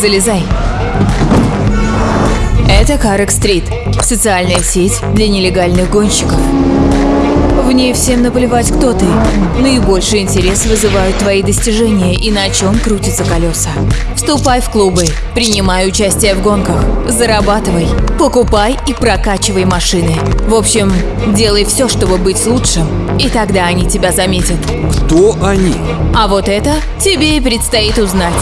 Залезай. Это Карек Стрит. Социальная сеть для нелегальных гонщиков. В ней всем наплевать, кто ты. Наибольший интерес вызывают твои достижения и на чем крутятся колеса. Вступай в клубы, принимай участие в гонках, зарабатывай, покупай и прокачивай машины. В общем, делай все, чтобы быть лучшим, и тогда они тебя заметят. Кто они? А вот это тебе и предстоит узнать.